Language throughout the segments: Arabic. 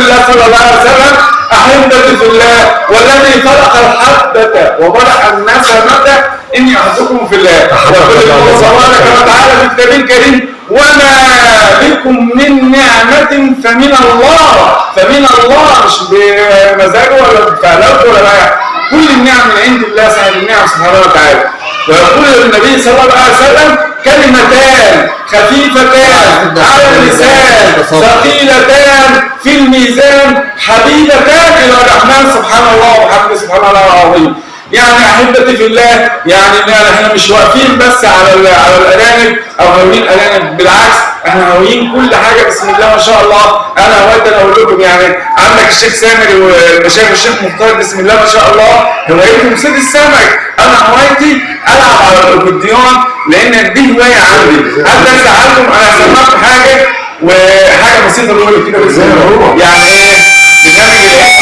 الله صلى الله عليه وسلم في الله والذي خلق الحبة وبرح النسمه اني أحبكم في الله. يقول الله تبارك وتعالى في الكتاب الكريم وما بكم من نعمة فمن الله فمن الله مش بمزاجه ولا بفعلاته ولا بقى كل النعم من عند الله النعم سبحانه وتعالى. ويقول النبي صلى الله عليه وسلم كلمتان خفيفتان على اللسان ثقيلتان في الميزان حبيبتان إلى الرحمن. سبحان الله وبحمده سبحان الله العظيم. يعني أحبتي في الله يعني إحنا مش واقفين بس على على الأرانب أو هاويين أرانب. بالعكس إحنا هاويين كل حاجة. بسم الله ما شاء الله. أنا هوايت أنا أقول لكم يعني عندك الشيخ سامر والمشايخ الشيخ مختار. بسم الله ما شاء الله. هوايتهم صيد السمك أنا هوايتي ألعب على الاكورديون لأن دي هواية عندي. هل زعلكم أنا سمعت حاجة؟ وحاجة بسيطة بقول كده الله يعني إيه؟ برنامج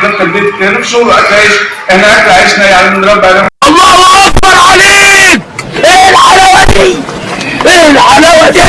في البيت. كده في شغل أكل عيش. إحنا أكل عيشنا يعني بنربي عليهم الله أكبر عليك! إيه الحلاوة دي؟ إيه الحلاوة دي؟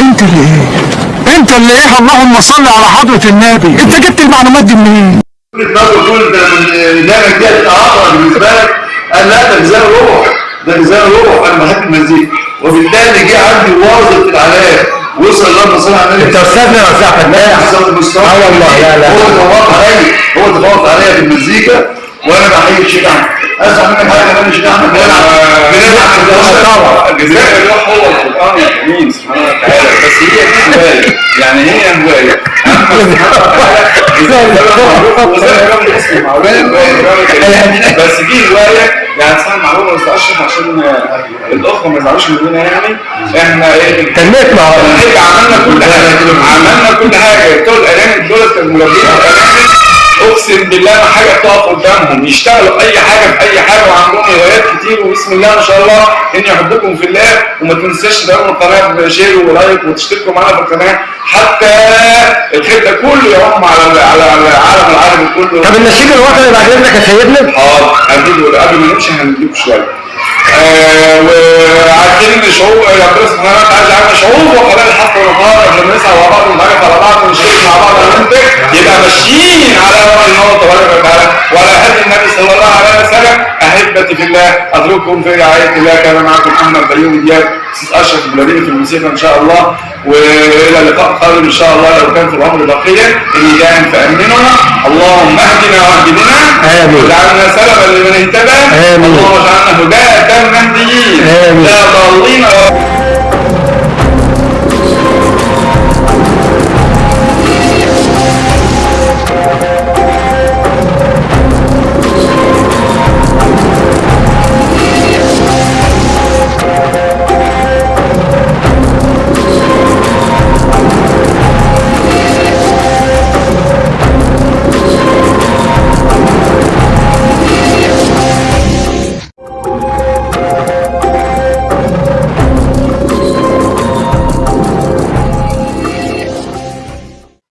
أنت اللي إيه؟ أنت اللي إيه؟ اللهم صل على حضرة النبي. أنت جبت المعلومات دي منين؟ النظر تقول ده من البرنامج ده تعاطى بالنسبة لك. قال لا ده جزاء روح. ده جزاء روح. أنا بحب المزيكا. وبالتالي جه عندي واظب في العلاج. وصل اللهم صل على النبي انت استاذنا ولا أستاذ فتاح؟ آه والله، لا، لا. هو تفوق عليا هو تفوق عليا في المزيكا وأنا بحيي الشيخ احمد اسمع منك حاجة كمان الشيخ احمد بنلعب بنلعب في الدراسة. الجزاء الروح هو القرآن الكريم سبحانه وتعالى بس هي دي هواية. يعني هي هواية. بس دي هواية. يعني اسمها معلومة بس اشرف عشان الاخوه ما يزعلوش مننا يعني. إحنا إيه؟ تنمية مع عملنا كل حاجة. عملنا كل حاجة. بتوع الارانب دول الارانب أقسم بالله ما حاجة بتقف قدامهم يشتغلوا أي حاجة في اي حاجة وعندهم هوايات كتير وبسم الله ما شاء الله اني احبكم في الله وما تنساش تدعموا القناه بشير ولايك وتشتركوا معانا في القناة. حتى الخير ده كله يعم على على العالم العربي كله. طب النشيد الوطني بعد اذنك يا سيدنا؟ آه هنجيبه قبل ما نمشي هنجيبه شوية. آه وعارفين إن شعوب ربنا سبحانه وتعالى جعلنا شعوب وقبائل حتى ونقارب لما نسعى مع بعض ونتعرف على بعض ونشترك مع بعض يبقى ماشيين على وعي الله تبارك وتعالى وعلى هدي النبي صلى الله عليه وسلم. أحبتي في الله أترككم في رعاية الله. كان معكم محمد بيومي دياب أستاذ أشرف البلديه في الموسيقى إن شاء الله. وإلى لقاء قادم إن شاء الله. لو كان في الأمر بقية. إني جاء فأمننا. اللهم اهدنا واهد بنا آمين. واجعلنا سببا لمن اهتدى. اللهم اجعلنا هداة